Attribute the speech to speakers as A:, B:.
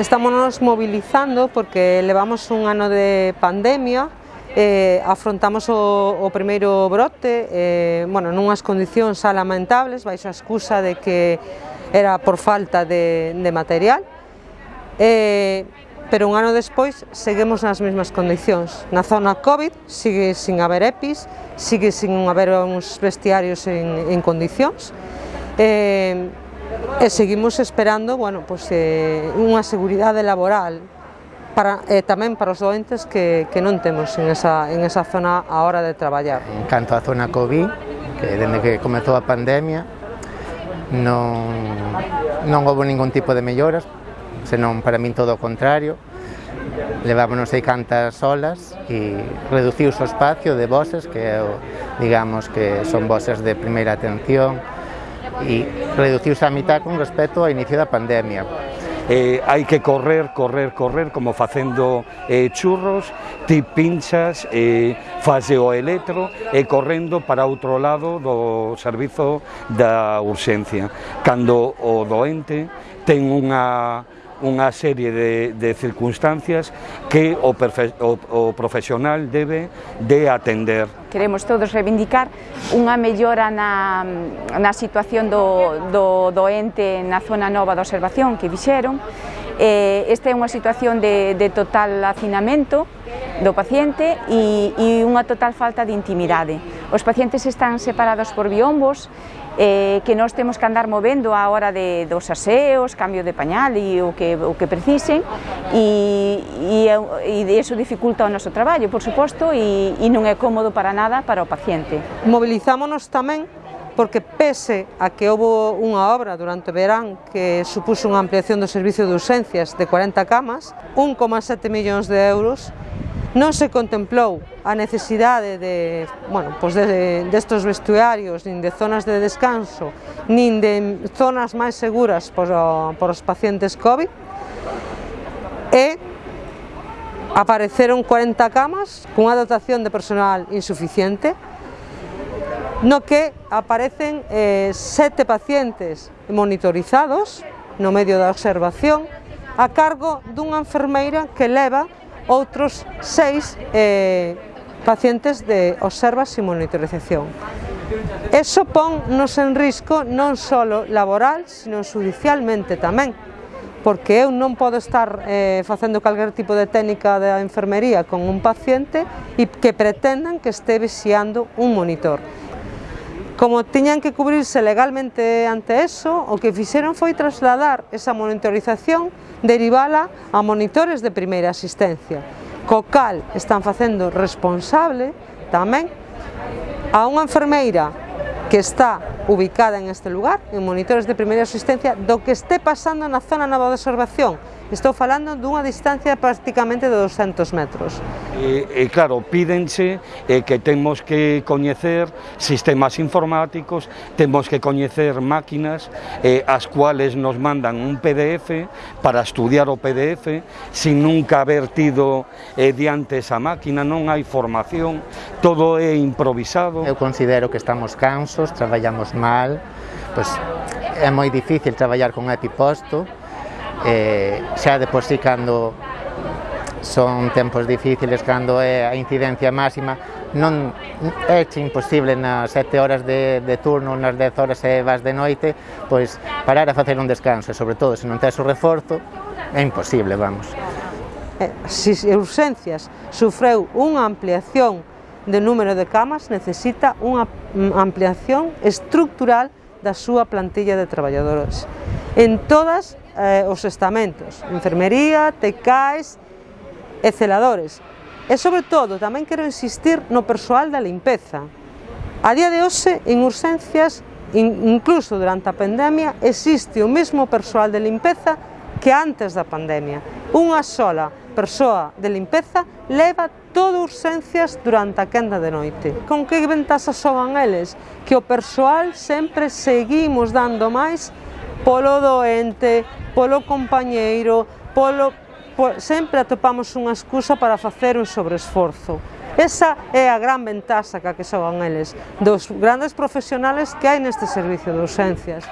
A: Estámonos mobilizando porque levamos un ano de pandemia eh, afrontamos o, o primeiro brote eh, bueno, nunhas condicións lamentables baixo a excusa de que era por falta de, de material. Eh, pero un ano despois seguimos nas mesmas condicións. Na zona COVID sigue sin haber EPIs sigue sin haber uns vestiarios en, en condicións. Eh, e seguimos esperando bueno, pues, eh, unha seguridade laboral para, e eh, tamén para os doentes que, que non temos en esa, en esa zona a hora de traballar.
B: En canto á zona COVID, que dende que comezou a pandemia, non, non houve ningún tipo de melloras, senón para min todo o contrario, levámonos sei cantas olas e reduciu o espacio de voces que digamos que son voces de primeira atención e reduciuse a mitad con respecto ao inicio da pandemia.
C: Eh, hai que correr, correr, correr, como facendo eh, churros, ti pinchas, eh, fase o eletro e correndo para outro lado do servizo da urxencia. Cando o doente ten unha unha serie de, de circunstancias que o, perfe, o, o profesional debe de atender.
D: Queremos todos reivindicar unha mellora na, na situación do, do, doente na zona nova da observación que dixeron, eh, esta é unha situación de, de total hacinamento do paciente e, e unha total falta de intimidade. Os pacientes están separados por biombos eh, que nós temos que andar movendo a hora de, dos aseos, cambio de pañal e o que, o que precisen e, e, e eso dificulta o noso traballo, por suposto, e, e non é cómodo para nada para o paciente.
A: Movilizámonos tamén porque pese a que houve unha obra durante o verán que supuso unha ampliación do servicio de urxencias de 40 camas, 1,7 millóns de euros Non se contemplou a necesidade de, bueno, pois de, destos vestuarios, nin de zonas de descanso, nin de zonas máis seguras por, por os pacientes COVID, e apareceron 40 camas cunha dotación de personal insuficiente, no que aparecen eh, sete pacientes monitorizados no medio da observación a cargo dunha enfermeira que leva outros seis eh, pacientes de observas e monitorización. Eso pon nos en risco non só laboral, sino judicialmente tamén, porque eu non podo estar eh, facendo calquer tipo de técnica da enfermería con un paciente e que pretendan que este vixiando un monitor. Como tiñan que cubrirse legalmente ante eso, o que fixeron foi trasladar esa monitorización derivala a monitores de primeira asistencia, co cal están facendo responsable tamén a unha enfermeira que está ubicada en este lugar, en monitores de primeira asistencia, do que este pasando na zona nova de observación, Estou falando dunha distancia prácticamente de 200 metros.
C: E, e claro, pídense e, que temos que coñecer sistemas informáticos, temos que coñecer máquinas e, as cuales nos mandan un PDF para estudiar o PDF sin nunca haber tido eh, e, diante esa máquina, non hai formación, todo é improvisado.
B: Eu considero que estamos cansos, traballamos mal, pois é moi difícil traballar con epiposto, eh, xa de por si cando son tempos difíciles, cando é a incidencia máxima, non é imposible nas sete horas de, de turno, nas 10 horas e vas de noite, pois parar a facer un descanso, e sobre todo se non tes o reforzo, é imposible, vamos.
A: Eh, si urxencias sufreu unha ampliación de número de camas, necesita unha mm, ampliación estructural da súa plantilla de traballadores en todas eh, os estamentos, enfermería, tecais e celadores. E sobre todo tamén quero insistir no persoal da limpeza. A día de hoxe en urxencias, incluso durante a pandemia, existe o mesmo persoal de limpeza que antes da pandemia. Unha sola persoa de limpeza leva todo urxencias durante a quenda de noite. Con que ventaxas soban eles? Que o persoal sempre seguimos dando máis polo doente, polo compañeiro, polo, por, sempre atopamos unha excusa para facer un sobreesforzo. Esa é a gran ventaxa que a que xogan eles, dos grandes profesionales que hai neste servicio de urxencias.